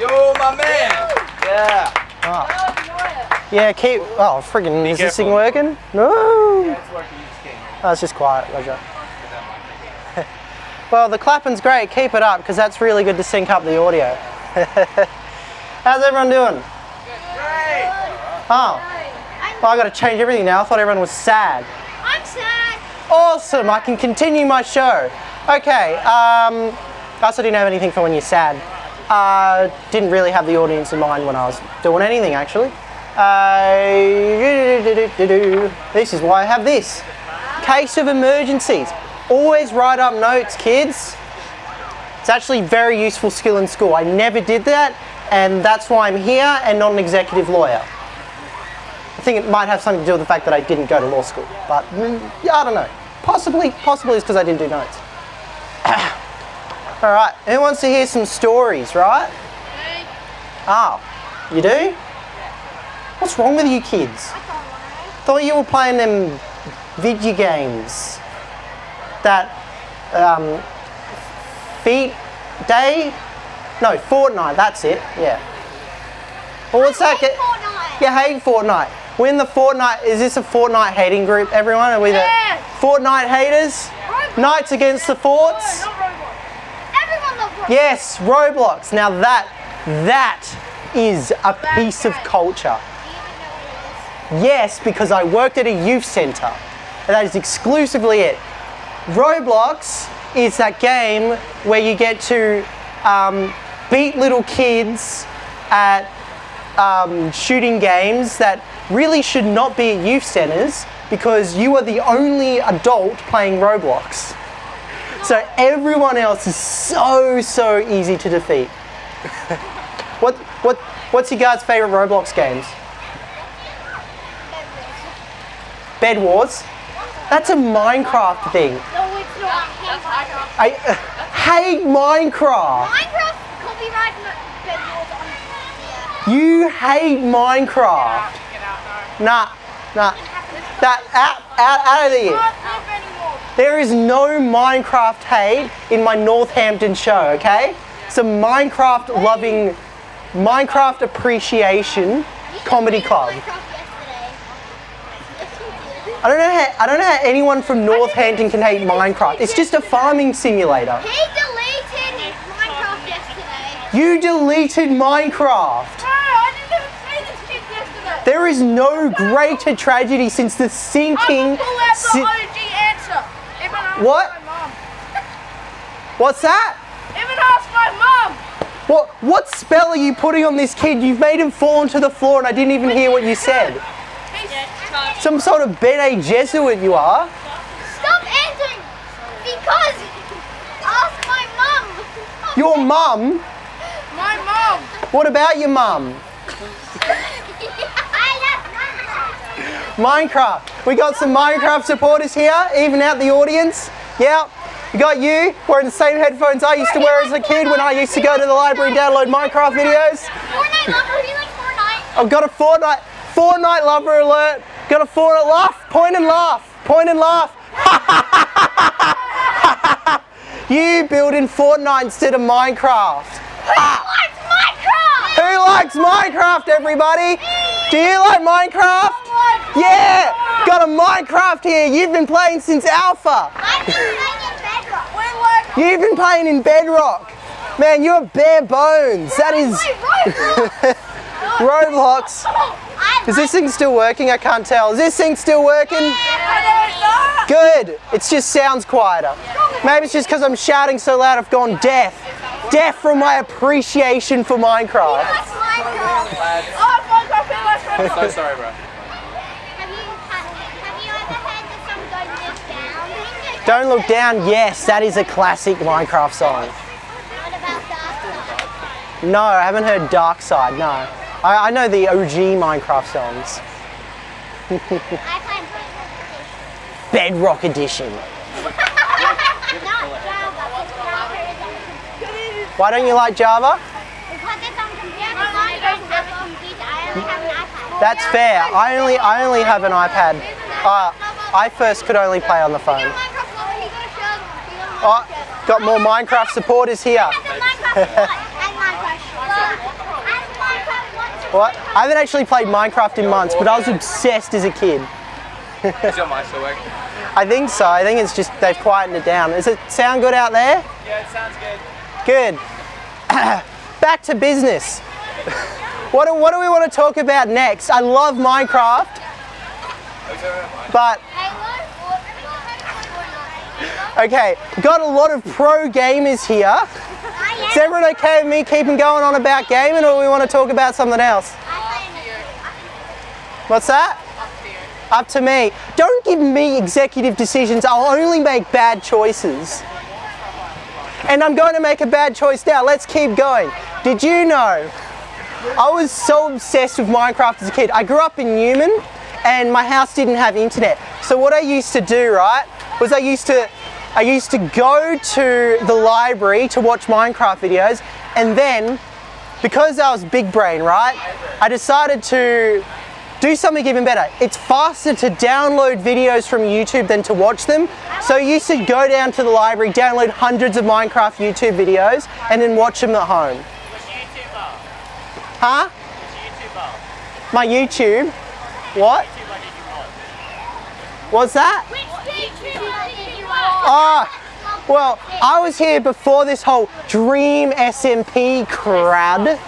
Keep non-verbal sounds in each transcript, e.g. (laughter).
Yo, my man. Yeah. Oh. Yeah, keep. Oh, friggin', is this thing working? No. It's working. Just. Oh, it's just quiet, Roger. (laughs) well, the clapping's great. Keep it up because that's really good to sync up the audio. (laughs) How's everyone doing? Great. Oh, well, I got to change everything now. I thought everyone was sad. I'm sad. Awesome, I can continue my show. Okay, um, I also didn't have anything for when you're sad. Uh, didn't really have the audience in mind when I was doing anything actually. Uh, this is why I have this. Case of emergencies. Always write up notes, kids. It's actually very useful skill in school. I never did that, and that's why I'm here and not an executive lawyer. I think it might have something to do with the fact that I didn't go to law school, but mm, I don't know. Possibly, possibly it's because I didn't do notes. (coughs) All right, who wants to hear some stories, right? Oh, you do? What's wrong with you kids? Thought you were playing them video games. That um, feet day? No, Fortnite. That's it. Yeah. Well, what's that? Get? Fortnite. You hate Fortnite. We're in the Fortnite. Is this a Fortnite hating group? Everyone? Are we the Yeah. Fortnite haters? Roblox. Knights against the forts? Roblox. Yes, Roblox. Now that that is a piece of culture. Yes, because I worked at a youth centre. And that is exclusively it. Roblox is that game where you get to um, beat little kids at um, shooting games that really should not be at youth centres because you are the only adult playing Roblox. So everyone else is so, so easy to defeat. (laughs) what, what, what's your guys' favourite Roblox games? Bed Wars? That's a Minecraft thing. No, it's not. Minecraft. I uh, (laughs) hate Minecraft. Minecraft copyright bed wars on. Yeah. You hate Minecraft. Nah, nah. That out, out, out of here. Not live anymore. There is no Minecraft hate in my Northampton show, okay? It's a Minecraft loving, Minecraft appreciation comedy club. Minecraft yesterday. Yes, you did. I don't know how I don't know how anyone from Northampton can hate Minecraft. It's just a farming simulator. He deleted Minecraft yesterday. You deleted Minecraft. No, I didn't this kid yesterday. There is no greater tragedy since the sinking. pull out the si- OG answer. Even ask What? What's that? Even ask my mom. What what spell are you putting on this kid? You've made him fall onto the floor and I didn't even hear what you said. Some sort of Bene Gesserit you are. Stop answering because ask my mom. Your mum? My mom. What about your mum? (laughs) Minecraft. We got some Minecraft supporters here, even out the audience. Yeah. We got you wearing the same headphones I used to wear as a kid when I used to go to the library and download Minecraft videos. Fortnite lover. He likes Fortnite. I've got a Fortnite, Fortnite lover alert. Got a Fortnite laugh, point and laugh, point and laugh. (laughs) you building Fortnite instead of Minecraft. Who likes Minecraft? Who likes Minecraft, everybody? Do you like Minecraft? Yeah, got a Minecraft here. You've been playing since Alpha. I'm playing in Bedrock. We like You've been playing in Bedrock. Man, you're bare bones. That is Roblox. (laughs) I Is this thing still working? I can't tell. Is this thing still working? Good. It just sounds quieter. Maybe it's just because I'm shouting so loud I've gone deaf. Deaf from my appreciation for Minecraft. That's Minecraft. Oh, Minecraft. He likes Minecraft. so sorry, bro. Have you, have you ever heard the song Don't Look Down? Yes, that is a classic Minecraft song. No, I haven't heard Dark Side. No, I, I know the OG Minecraft songs. Bedrock Edition. Why don't you like Java? That's fair. I only I only have an iPad. Uh, I first could only play on the phone. Minecraft lover, he got a shovel. He got a Oh, got more Minecraft supporters here. What? (laughs) What? I haven't actually played Minecraft in months, but I was obsessed as a kid. Is your mic still working? (laughs) I think so. I think it's just they've quietened it down. Does it sound good out there? Yeah, it sounds good. Good. (coughs) Back to business. (laughs) what, do, what do we want to talk about next? I love Minecraft, oh, but okay, got a lot of pro gamers here. Is everyone okay with me keeping going on about gaming, or we want to talk about something else? What's that? Up to me. Don't give me executive decisions. I'll only make bad choices. And I'm going to make a bad choice now. Let's keep going. Did you know? I was so obsessed with Minecraft as a kid. I grew up in Newman and my house didn't have internet. So what I used to do, right, was I used to I used to go to the library to watch Minecraft videos and then because I was big brain, right, I decided to do something even better. It's faster to download videos from YouTube than to watch them. So I used to go down to the library, download hundreds of Minecraft YouTube videos, and then watch them at home. Huh? My YouTube? What? What's that? Ah, well, I was here before this whole Dream SMP crowd.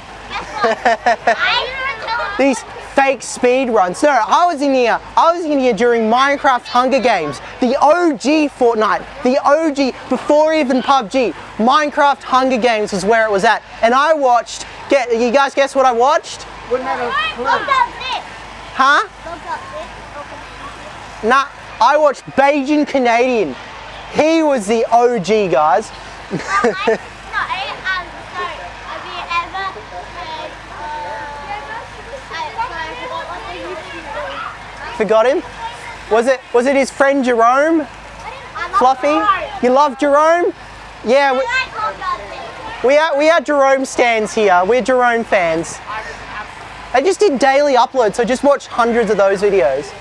(laughs) These fake speed runs. No, I was in here. I was in here during Minecraft Hunger Games, the OG Fortnite, the OG before even PUBG. Minecraft Hunger Games was where it was at, and I watched. Get you guys guess what I watched? Huh? Nah, I watched BajanCanadian. He was the OG, guys. (laughs) Forgot him? Was it was it his friend Jerome? Fluffy? You love Jerome? Yeah, we, we are we are Jerome stands here. We're Jerome fans. I just did daily uploads, so just watch hundreds of those videos.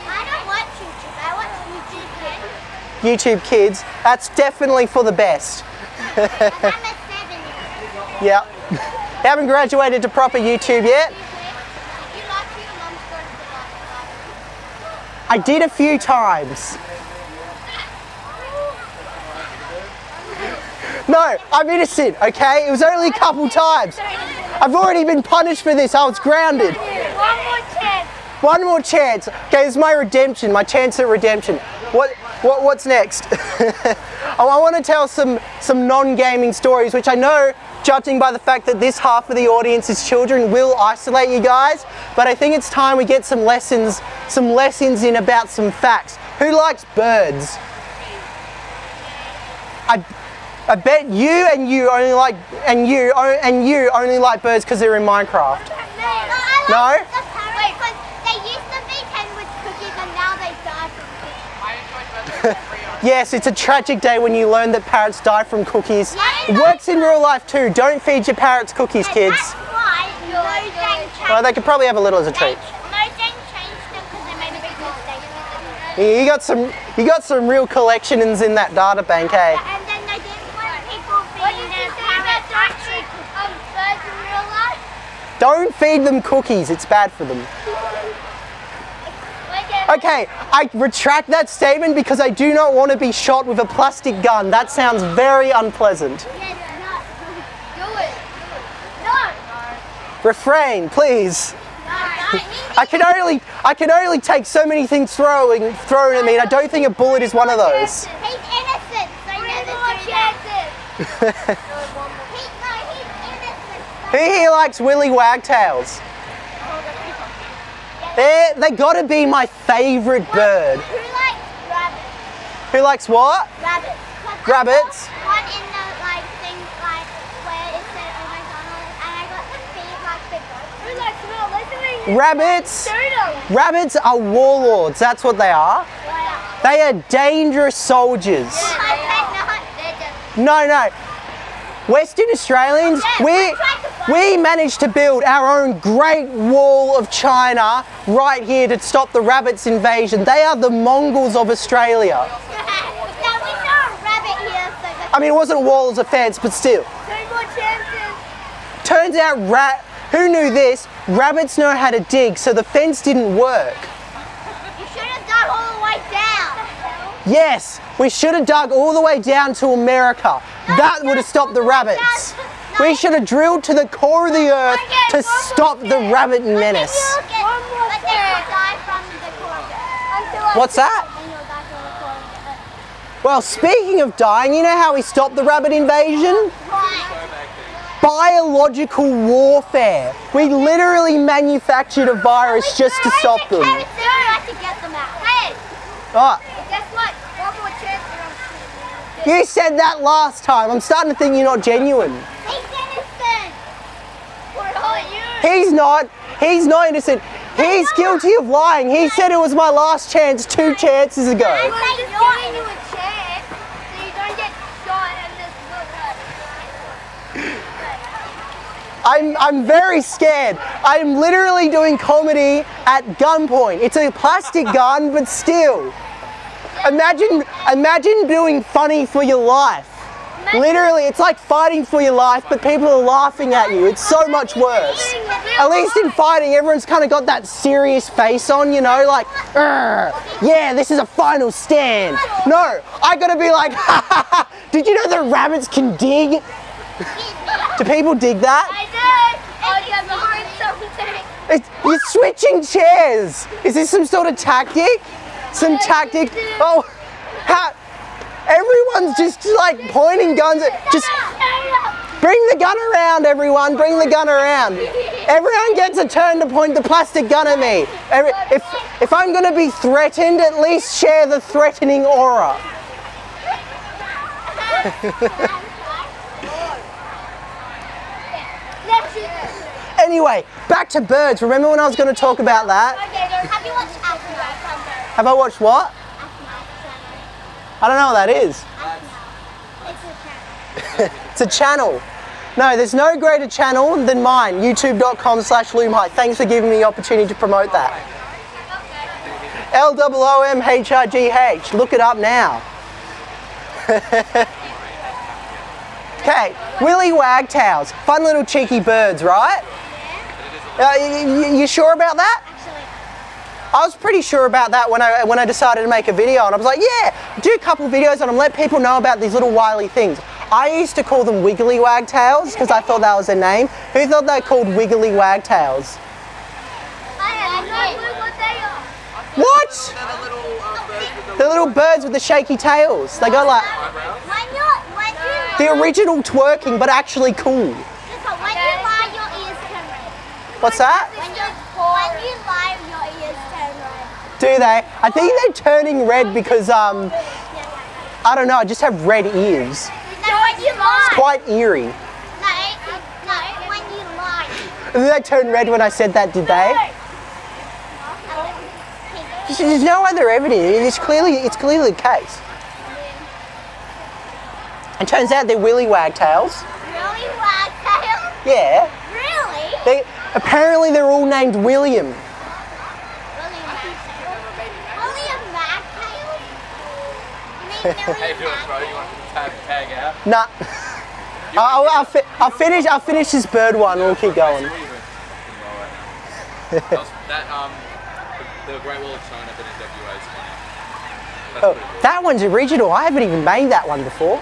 YouTube Kids, that's definitely for the best. (laughs) yeah. (laughs) Haven't graduated to proper YouTube yet. I did a few times. No, I'm innocent, okay? It was only a couple times. I've already been punished for this. I was grounded. One more chance. One more chance. Okay, it's my redemption, my chance at redemption. What, what what's next? (laughs) Oh, I want to tell some some non-gaming stories, which I know, judging by the fact that this half of the audience is children, will isolate you guys. But I think it's time we get some lessons, some lessons in about some facts. Who likes birds? I, I bet you and you only like and you and you only like birds because they're in Minecraft. No? Wait, because they used to be Kenwood cookies and now they die from cookies. (laughs) Yes, it's a tragic day when you learn that parrots die from cookies. Yeah. It works in real life too. Don't feed your parrots cookies, kids. Why Mojang changed. Well, they could probably have a little as a treat. Mojang changed them because they made a big mistake. You got some, you got some real collections in that data bank, eh? And then they didn't want people feeding their parrots actually um, birds in real life. Don't feed them cookies. It's bad for them. Okay, I retract that statement because I do not want to be shot with a plastic gun. That sounds very unpleasant. (laughs) Do it. No. Refrain, please. I can only, I can only take so many things throwing, thrown at me, and I don't think a bullet is one of those. He's innocent. So never do that. (laughs) He, no, he's innocent. Who here likes Willy Wagtails? They they gotta be my favourite bird. Who likes rabbits? Who likes what? Rabbits. 'Cause I Rabbits? One in the like thing like where it said oh McDonald's oh, and I got to feed like the. Who likes not listening? Rabbits. Rabbits are warlords. That's what they are. They are dangerous soldiers. I. They're. No, no. Western Australians, oh, we we managed to build our own Great Wall of China right here to stop the rabbits invasion. They are the Mongols of Australia. (laughs) now we saw a rabbit here, so I mean, it wasn't a wall, it was a fence, but still. two more chances. Turns out rat. Who knew this? Rabbits know how to dig, so the fence didn't work. You should have dug all the way down. Yes, we should have dug all the way down to America. That would have stopped the rabbits. We should have drilled to the core of the earth to stop the rabbit menace. What's that? Well, speaking of dying, you know how we stopped the rabbit invasion? Biological warfare. We literally manufactured a virus just to stop them. Carrots there, I have to get them out. Hey, Oh, guess what? One more chance for them. You said that last time. I'm starting to think you're not genuine. He's innocent. All you. He's not. He's not innocent. He's guilty of lying. He said it was my last chance two chances ago. just giving you a chance so you don't get shot and look. I'm, I'm very scared. I'm literally doing comedy at gunpoint. It's a plastic gun, but still. Imagine, imagine doing funny for your life. Literally, it's like fighting for your life, but people are laughing at you. It's so much worse. At least in fighting, everyone's kind of got that serious face on, you know, like, yeah, this is a final stand. No, I gotta be like, ha ha ha, did you know that rabbits can dig? Do people dig that? I did. Oh, yeah, but heard something. It's, you're switching chairs. Is this some sort of tactic? Some tactic? Oh? Everyone's just like pointing guns at. Just bring the gun around, everyone. Bring the gun around. Everyone gets a turn to point the plastic gun at me. Every, if if I'm gonna be threatened, at least share the threatening aura. (laughs) Anyway, back to birds. Remember when I was going to talk about that? Have you watched Aftermath? Have I watched what? I don't know what that is. It's a channel. (laughs) No, there's no greater channel than mine, youtube.com slash loomhigh. Thanks for giving me the opportunity to promote that. L-O-O-M-H-I-G-H. Look it up now. (laughs) okay, willy wagtails. Fun little cheeky birds, right? Uh, you, you sure about that? I was pretty sure about that when I when I decided to make a video, and I was like, yeah, do a couple videos on them, let people know about these little wily things. I used to call them wiggly wagtails because I thought that was their name. Who thought they called wiggly wagtails? I don't know what they are. What? They're the little birds with the The little birds with the shaky tails. They go like When you, when you, the original twerking, but actually cool. listen, when Do they? I think they're turning red because um I don't know. I just have red ears. No, when you lie. Quite eerie. No, no, when you lie. Did they turn red when I said that? Did they? There's no other evidence. It's clearly it's clearly the case. It turns out they're willy wagtails. Really, wagtail? Yeah. Really? They apparently they're all named. William Wagtail. William Wagtail? You mean How you William doing, bro? You want to tag, tag out? Nah. I'll, I'll, fi- I'll finish. I'll finish this bird one. We'll keep going. What are you doing? That um, the, the Great Wall of China, but in WA is funny. Oh, cool. that one's original. I haven't even made that one before.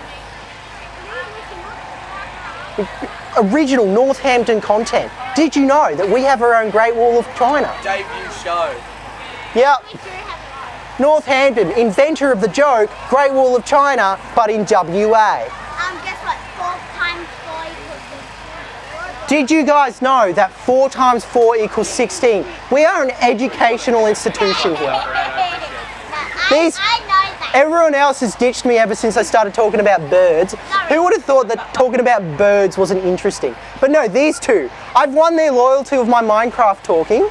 Original Northampton content. Did you know that we have our own Great Wall of China? Debut show. Yep. We do have Northampton, inventor of the joke, Great Wall of China, but in WA. Um, guess what? Four times four equals. Did you guys know that 4 times 4 equals 16? We are an educational institution here. These- I know that. Everyone else has ditched me ever since I started talking about birds. Who would have thought that talking about birds wasn't interesting? But no, these two. I've won their loyalty with my Minecraft talking.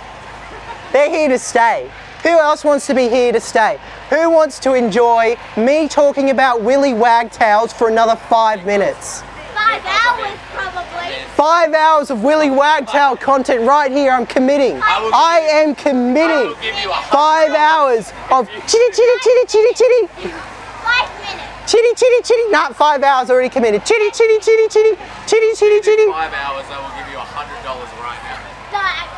They're here to stay. Who else wants to be here to stay? Who wants to enjoy me talking about Willy Wagtails for another five minutes? Five hours probably. Five hours of Willy Wagtail content right here. I'm committing. will give I am I committing. will give you a Five hours of chitty chitty chitty chitty chitty. Five minutes. Chitty chitty chitty. Not five hours already committed. Chitty chitty chitty chitty. Chitty chitty chitty. five hours. I will give you a dollars right now. Dad.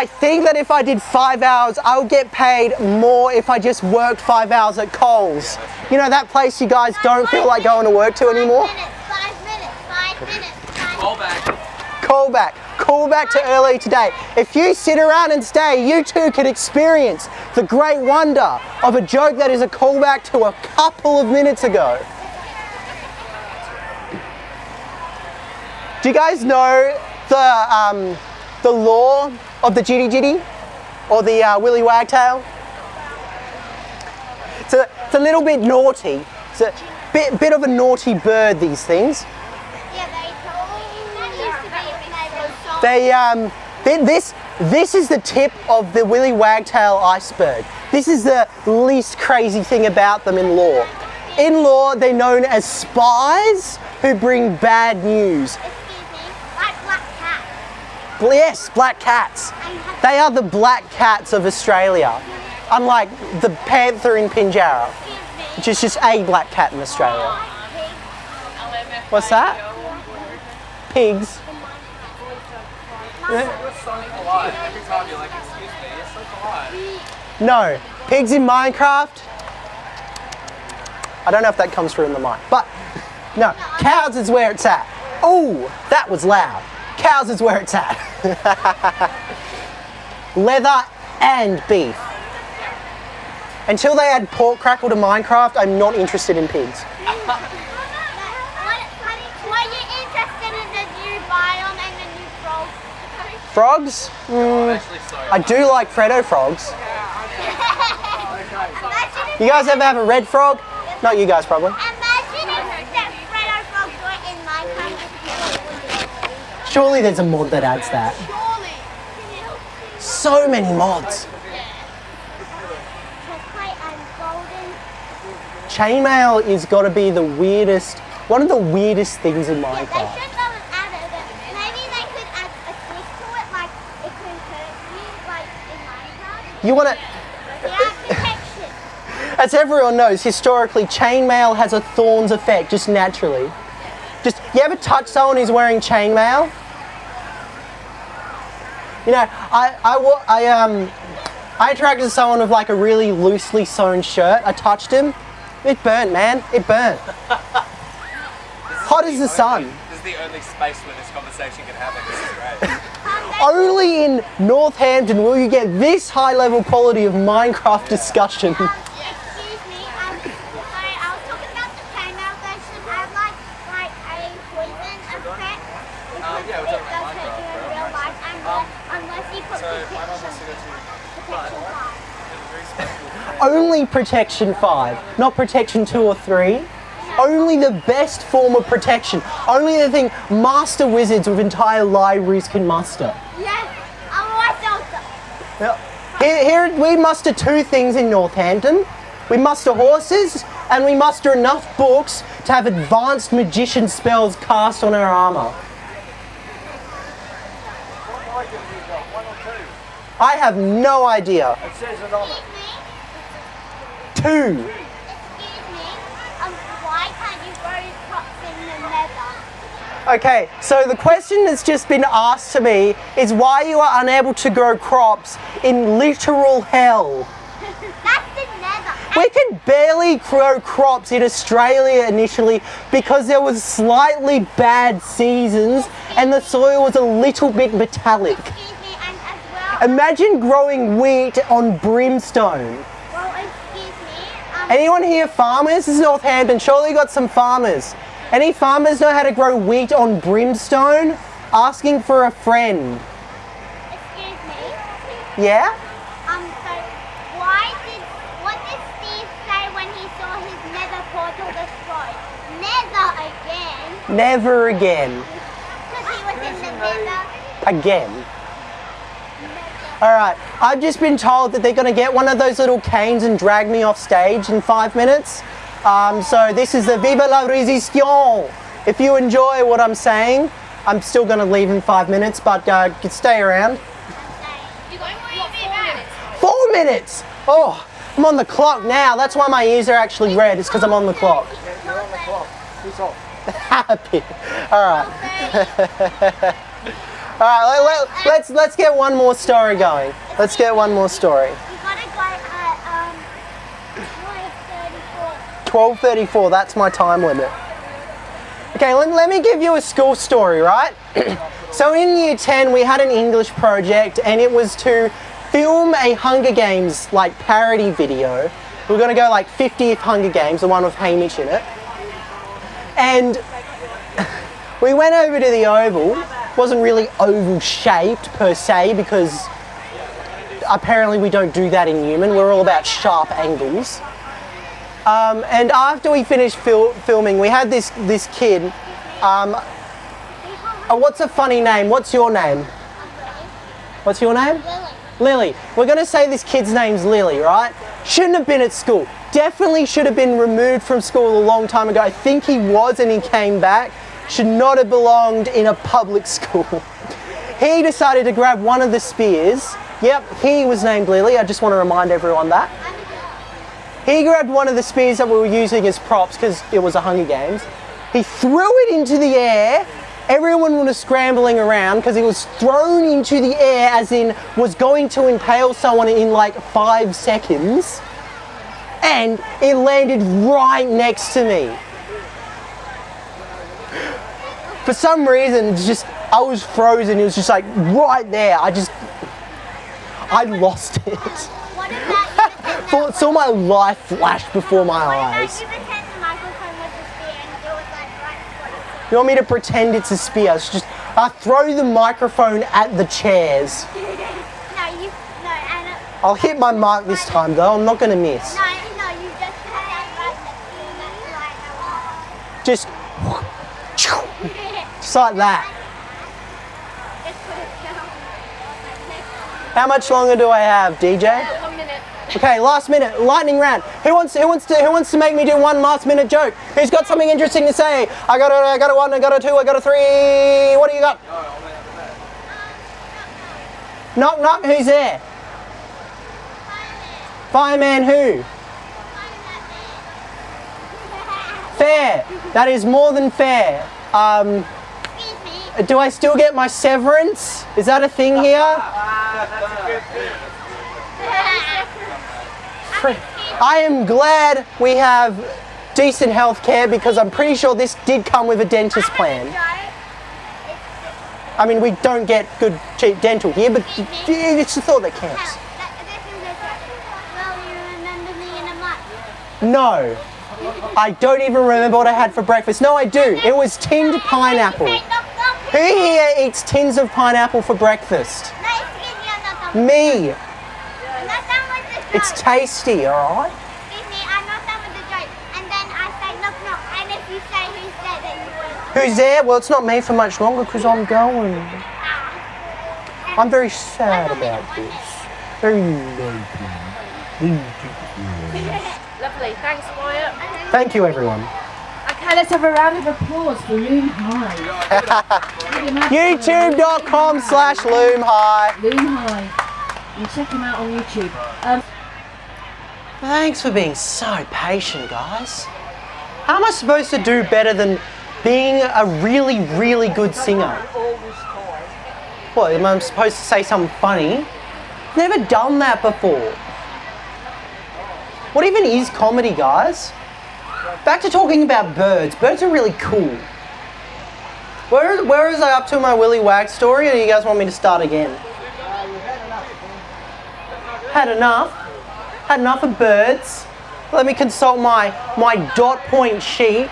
I think that if I did five hours, I would get paid more if I just worked five hours at Coles. You know that place you guys don't feel like going to work to anymore? Five minutes, five minutes, five minutes, five Call back. Call back. Call back to early today. If you sit around and stay, you too can experience the great wonder of a joke that is a callback to a couple of minutes ago. Do you guys know the um, the lore of the Jitty Jitty or the uh, Willy Wagtail? It's a, it's a little bit naughty. It's a bit, bit of a naughty bird, these things. Yeah, they told that used to be when they were so They um, this this is the tip of the Willy Wagtail iceberg. This is the least crazy thing about them in lore. In law, they're known as spies who bring bad news. excuse me, like black cat. Bl- Yes, black cats. They are the black cats of Australia, unlike the panther in Pinjarra, which is just a black cat in Australia. What's that? Pigs. No, pigs in Minecraft. I don't know if that comes through in the mic, but no, cows is where it's at. Oh, that was loud. Cows is where it's at. (laughs) Leather and beef. Until they add pork crackle to Minecraft, I'm not interested in pigs. What, honey, were you interested in the new biome and the new frogs? Frogs? Mm, I do like Freddo frogs. (laughs) You guys ever have a red frog? Not you guys, probably. imagine if that Freddo frogs were in Minecraft. Surely there's a mod that adds that. So many mods. Chocolate and golden. Chainmail is got to be the weirdest, one of the weirdest things in Yeah, Minecraft. should go and add it. but Maybe they could add a twist to it, like it could hurt you, like in Minecraft. You want to, Yeah, (laughs) as everyone knows, historically, chainmail has a thorns effect just naturally. Just, you ever touch someone who's wearing chainmail? You know, I, I, I, um, I interacted with someone with like a really loosely sewn shirt. I touched him. It burnt, man. It burnt. (laughs) Hot as the sun. This is the only space where this conversation can happen. This is great. (laughs) Only in Northampton will you get this high level quality of Minecraft discussion. Um, excuse me, um, sorry, I was talking about the chainmail version. I have like, like a poison effect. Because Um, yeah, we're it talking about doesn't do Minecraft, in bro. real life unless, unless you put So my mum wants to protection, go to protection five. a very special friend. Only Protection 5, not Protection 2 or 3. Only the best form of protection. Only the thing master wizards with entire libraries can muster. Yes, otherwise they'll die. Here, here we muster two things in Northampton. We muster horses and we muster enough books to have advanced magician spells cast on our armor. What items you got? One or two? I have no idea. It says it on it. Um, nether? Okay, so the question that's just been asked to me is why you are unable to grow crops in literal hell. (laughs) That's the nether. We could barely grow crops in Australia initially because there was slightly bad seasons and the soil was a little bit metallic. Excuse me, and as well, Imagine growing wheat on brimstone. well, excuse me, um, Anyone here farmers? This is Northampton. Surely you got some farmers. Any farmers know how to grow wheat on brimstone? Asking for a friend. excuse me, Yeah? um, so why did, what did Steve say when he saw his nether portal destroyed? Nether again, Never again. because he was in the nether. Again. Alright, I've just been told that they're going to get one of those little canes and drag me off stage in five minutes. Um, so this is the Viva la Resistance. If you enjoy what I'm saying, I'm still going to leave in five minutes, but uh, stay around. You're going where you be back. Four minutes! Oh, I'm on the clock now. That's why my ears are actually red. It's because I'm on the clock. You're on the clock. It's off. (laughs) Happy. Alright. (laughs) All right, let, let, let's let's get one more story going. Let's get one more story. You gotta go at um, 12:34. 12:34. That's my time limit. Okay, let, let me give you a school story, right? (clears throat) so in year 10, we had an English project, and it was to film a Hunger Games like parody video. We are gonna go like 50th Hunger Games, the one with Hamish in it, and (laughs) we went over to the Oval. Wasn't really oval shaped per se because apparently we don't do that in human. We're all about sharp angles. Um, and after we finished fil- filming, we had this this kid. Um, uh, what's a funny name? What's your name? What's your name? Lily. We're going to say this kid's name's Lily, right? Shouldn't have been at school. Definitely should have been removed from school a long time ago. I think he was and he came back. Should not have belonged in a public school. he decided to grab one of the spears. Yep, he was named Lily. I just want to remind everyone that. He grabbed one of the spears that we were using as props because it was a Hunger Games. He threw it into the air. Everyone was scrambling around because he was thrown into the air as in was going to impale someone in like five seconds. And it landed right next to me. For some reason, just I was frozen. It was just like right there. I just I lost it. Thought (laughs) saw my life flash before my eyes. you pretend the microphone was a spear and it was like right You want me to pretend it's a spear? It's just I throw the microphone at the chairs. (laughs) No, you no, Anna. I'll hit my mark this time though. I'm not gonna miss. No, no, you just put that right next to Just, just like that. Just put it down. Like next How much longer do I have, DJ? Okay, last minute, lightning round. Who wants who wants to who wants to make me do one last minute joke? Who's got something interesting to say? I got a I got a one, I got a two, I got a three. What do you got? Knock knock, who's there? Fireman who? Fair. That is more than fair. Um. Do I still get my severance? Is that a thing here? I am glad we have decent health care because I'm pretty sure this did come with a dentist plan. I mean, we don't get good cheap dental here, but it's the thought that counts. Well, you remember me in a month. No, I don't even remember what I had for breakfast. No, I do. (laughs) It was tinned pineapple. Say, knock, knock. Who here eats tins of pineapple for breakfast? Me, I'm not done. Me. I'm not done with the joke. It's tasty, alright? Excuse me, I'm not done with the joke. And then I say knock, knock. And if you say who's there, then you win. Who's there? Well, it's not me for much longer because I'm going. I'm very sad about this. Very Lovely, thanks Wyatt. Thank you, everyone. Let's have a round of applause for Loom High. (laughs) YouTube.com slash Loom High. Loom High. You check him out on YouTube. Um, Thanks for being so patient, guys. How am I supposed to do better than being a really, really good singer? What, am I supposed to say something funny? Never done that before. What even is comedy, guys? Back to talking about birds. Birds are really cool. Where, where is I up to my Willy Wag story, or do you guys want me to start again? Had enough. Had enough of birds. Let me consult my, my dot point sheet.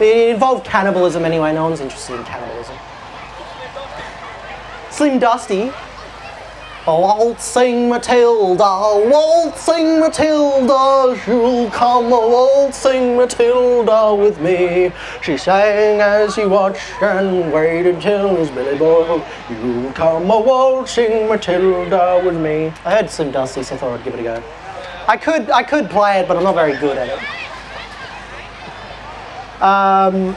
It involved cannibalism anyway, no one's interested in cannibalism. Slim Dusty. Waltzing Matilda, waltzing Matilda, you'll come a waltzing Matilda with me. She sang as she watched and waited till his belly boiled. You'll come a waltzing Matilda with me. I heard some Dusty, so I thought I'd give it a go. I could, I could play it, but I'm not very good at it. Um,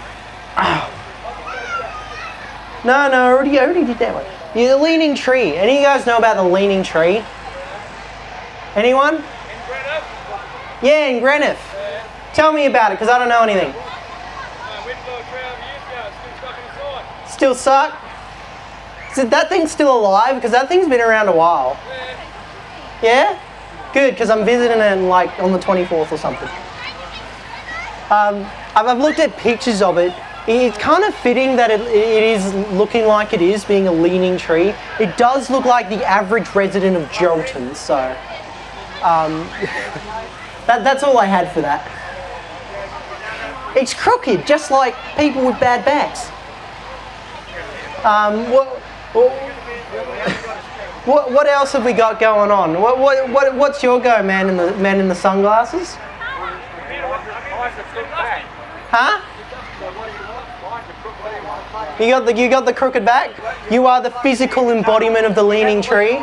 (sighs) no, no, I already, I already did that one. Yeah, the leaning tree. Any of you guys know about the leaning tree? Anyone? Yeah, in Greenough. Tell me about it, because I don't know anything. Still suck? Is that thing still alive? Because that thing's been around a while. Yeah? Good, because I'm visiting it like on the 24th or something. Um, I've, I've looked at pictures of it. It's kind of fitting that it, it is looking like it is, being a leaning tree. It does look like the average resident of Geraldton, so um, (laughs) that, that's all I had for that. It's crooked, just like people with bad backs. Um, what, (laughs) what, what else have we got going on? What, what, what, what's your go, man in the man in the sunglasses? Huh? You got the you got the crooked back. You are the physical embodiment of the leaning tree.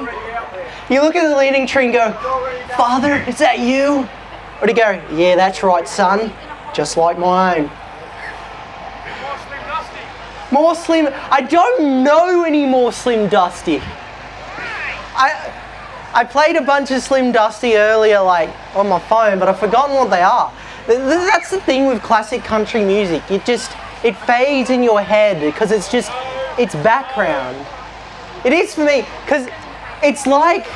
You look at the leaning tree and go, Father, is that you? Or do you go, Yeah, that's right, son. Just like my own. More slim. I don't know any more Slim Dusty. I I played a bunch of Slim Dusty earlier, like on my phone, but I've forgotten what they are. Th- th- That's the thing with classic country music. It just it fades in your head because it's just it's background. It is for me because it's like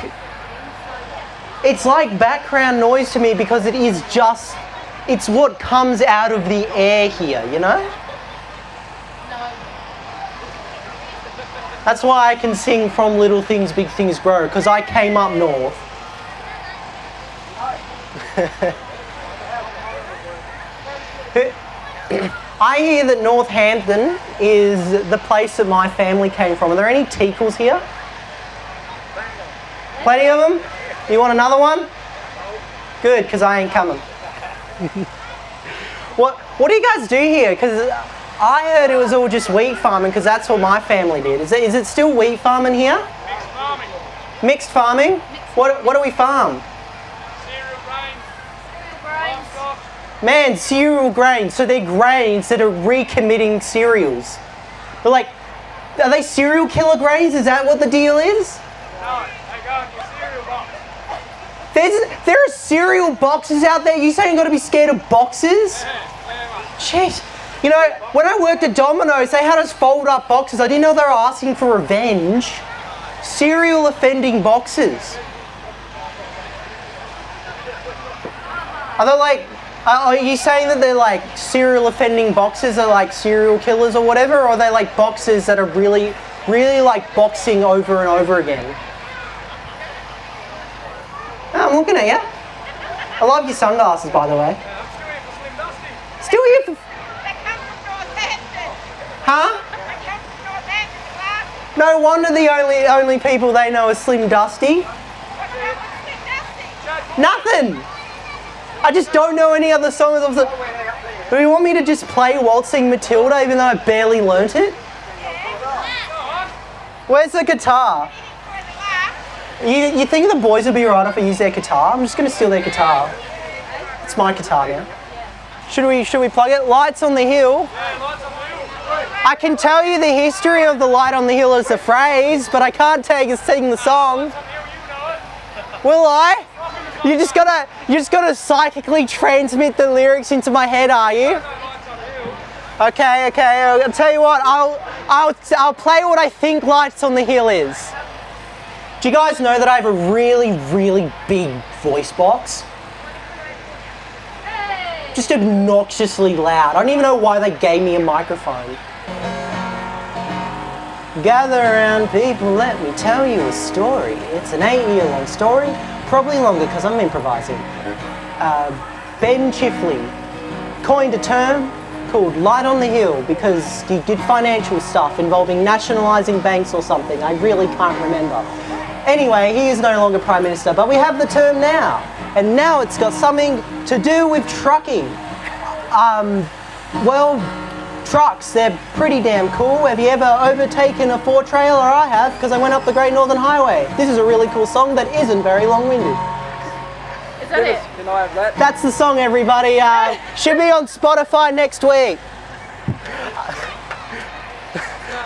it's like background noise to me because it is just it's what comes out of the air here, you know? That's why I can sing from Little Things Big Things Grow, because I came up north. (laughs) I hear that Northampton is the place that my family came from. Are there any Teakles here? Plenty of them? You want another one? Good, because I ain't coming. (laughs) what, what do you guys do here? Because I heard it was all just wheat farming because that's what my family did. Is it, is it still wheat farming here? Mixed farming. Mixed farming? What, what do we farm? Cereal grains. Livestock. Man, cereal grains. So they're grains that are recommitting cereals. They're like, are they cereal killer grains? Is that what the deal is? No, they go in your cereal box. There's, there are cereal boxes out there. You saying you got to be scared of boxes? Yeah. Jeez. You know, when I worked at Domino's, they had us fold up boxes. I didn't know they were asking for revenge. Serial offending boxes. Are they like, are are you saying that they're like serial offending boxers are like serial killers or whatever? Or are they like boxers that are really, really like boxing over and over again? Oh, I'm looking at you. I love your sunglasses, by the way. Still here for. Huh? No wonder the only only people they know is Slim Dusty? Nothing. I just don't know any other songs of the. Do you want me to just play Waltzing Matilda even though I barely learnt it? Where's the guitar? You, you think the boys would be alright if I use their guitar? I'm just gonna steal their guitar. It's my guitar now. Should we should we plug it? Lights on the hill. I can tell you the history of the light on the hill as a phrase, but I can't you sing the song. Will I? You just gotta you just gotta psychically transmit the lyrics into my head, are you? Okay, okay. I'll tell you what. I'll I'll I'll play what I think Lights on the Hill is. Do you guys know that I have a really really big voice box? Just obnoxiously loud. I don't even know why they gave me a microphone. Gather around, people, let me tell you a story. It's an eight year long story, probably longer because I'm improvising. Uh, ben Chifley coined a term called Light on the Hill because he did financial stuff involving nationalising banks or something. I really can't remember. Anyway, he is no longer Prime Minister, but we have the term now. And now it's got something to do with trucking. Um, well, trucks, they're pretty damn cool. Have you ever overtaken a four trailer? I have, because I went up the Great Northern Highway. This is a really cool song that isn't very long winded. Is that it? Can I have that? That's the song, everybody. Uh, should be on Spotify next week.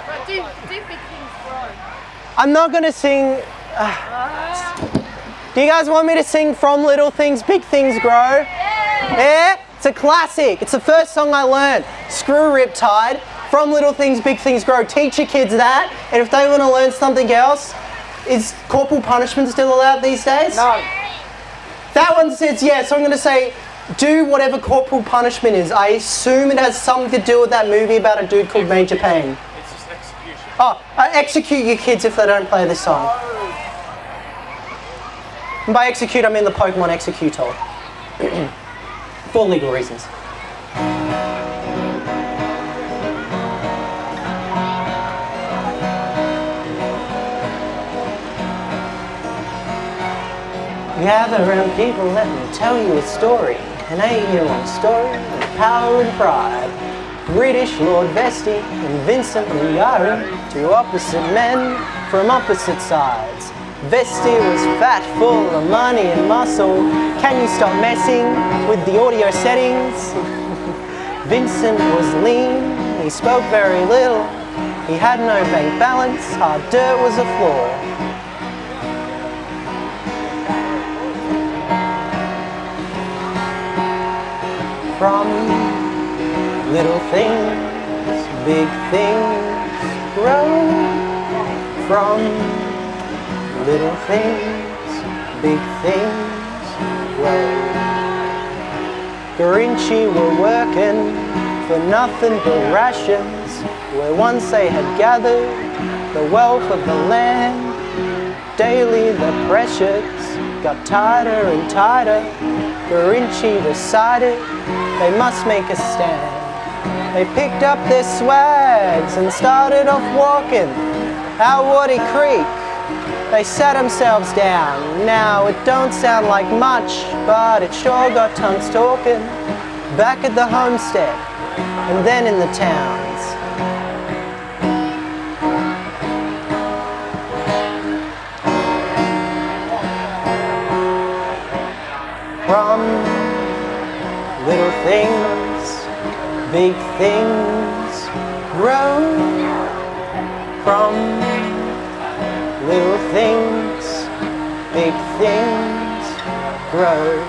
But do, do big things grow? I'm not going to sing. uh, do you guys want me to sing From Little Things, Big Things Grow? Yeah? It's a classic. It's the first song I learned. Screw Riptide. From Little Things, Big Things Grow. Teach your kids that, and if they want to learn something else, is corporal punishment still allowed these days? No. That one says yes, so I'm going to say do whatever corporal punishment is. I assume it has something to do with that movie about a dude called Major Payne. It's just execution. Oh, uh, execute your kids if they don't play this song. And by execute, I mean the Pokemon Exeggutor. (clears throat) For legal reasons. Gather around people, let me tell you a story. An eight-year-long story of power and pride. British Lord Vesti and Vincent Liari, two opposite men from opposite sides. Vesti was fat, full of money and muscle. Can you stop messing with the audio settings? (laughs) Vincent was lean, he spoke very little. He had no bank balance, hard dirt was a flaw. From little things, big things grow. From little things, big things grow. Grinchi were working for nothing but rations, where once they had gathered the wealth of the land. Daily the pressures got tighter and tighter. Grinchi decided they must make a stand. They picked up their swags and started off walking out Waddy Creek. They sat themselves down. Now it don't sound like much, but it sure got tongues talking. Back at the homestead and then in the towns. From little things, big things grow. From things, big things grow.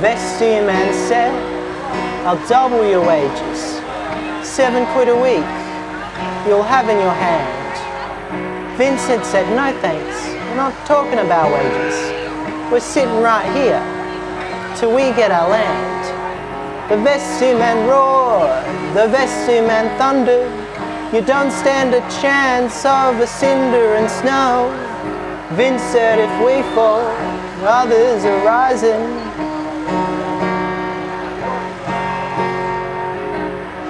Vesti man said, I'll double your wages. Seven quid a week, you'll have in your hand. Vincent said, no thanks, we're not talking about wages. We're sitting right here till we get our land. The Vesti man roared, the Vesti man thundered. You don't stand a chance of a cinder and snow. Vince said if we fall, others are rising.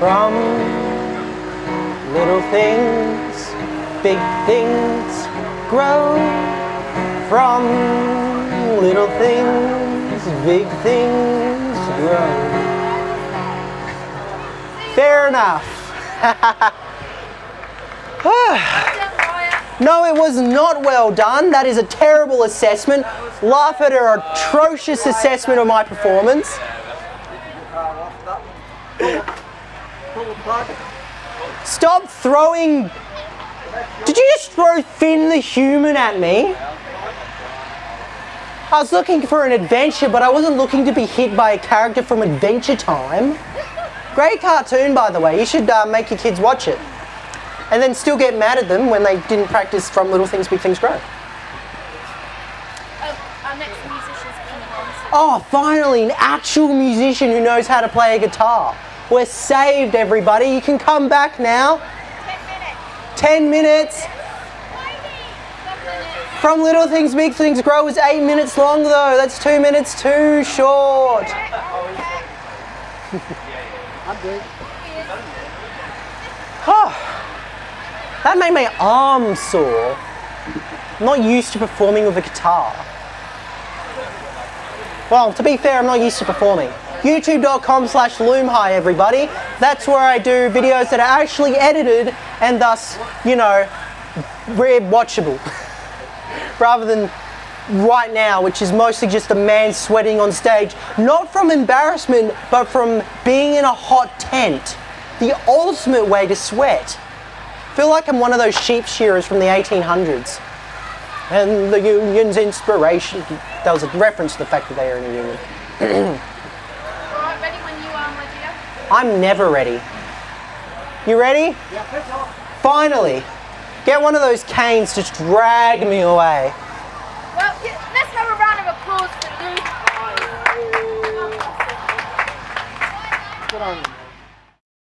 From little things, big things grow. From little things, big things grow. Fair enough. (laughs) (sighs) no, it was not well done. That is a terrible assessment. Laugh at her atrocious assessment of my performance. Stop throwing. Did you just throw Finn the human at me? I was looking for an adventure, but I wasn't looking to be hit by a character from Adventure Time. Great cartoon, by the way. You should uh, make your kids watch it. And then still get mad at them when they didn't practice from Little Things, Big Things Grow. Oh, our next musician's Oh, finally, an actual musician who knows how to play a guitar. We're saved, everybody. You can come back now. Ten minutes. 10 minutes. Minutes. From Little Things, Big Things Grow is 8 minutes long, though. That's 2 minutes too short. (laughs) I'm good. Oh, that made my arm sore. I'm not used to performing with a guitar. Well, to be fair, I'm not used to performing. YouTube.com slash Loomhigh, everybody. That's where I do videos that are actually edited and thus, you know, rare watchable. (laughs) Rather than right now, which is mostly just a man sweating on stage, not from embarrassment, but from being in a hot tent. The ultimate way to sweat. Feel like I'm one of those sheep shearers from the 1800s. And the union's inspiration. That was a reference to the fact that they are in a union. Alright, ready when you are, my. I'm never ready. You ready? Yeah, pitch off. Finally, get one of those canes to drag me away. Well, yeah,